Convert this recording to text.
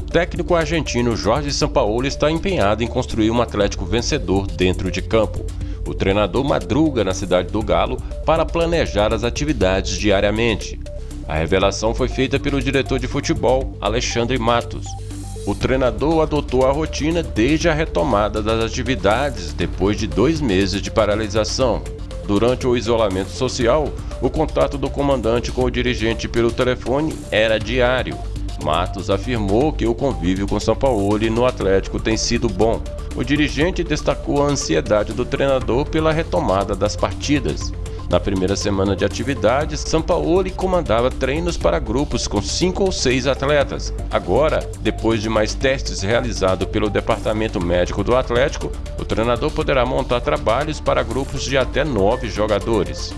técnico argentino Jorge Sampaoli está empenhado em construir um Atlético vencedor dentro de campo. O treinador madruga na cidade do Galo para planejar as atividades diariamente. A revelação foi feita pelo diretor de futebol, Alexandre Matos. O treinador adotou a rotina desde a retomada das atividades depois de dois meses de paralisação. Durante o isolamento social, o contato do comandante com o dirigente pelo telefone era diário. Matos afirmou que o convívio com São Paulo no Atlético tem sido bom. O dirigente destacou a ansiedade do treinador pela retomada das partidas. Na primeira semana de atividades, Sampaoli comandava treinos para grupos com cinco ou seis atletas. Agora, depois de mais testes realizados pelo Departamento Médico do Atlético, o treinador poderá montar trabalhos para grupos de até nove jogadores.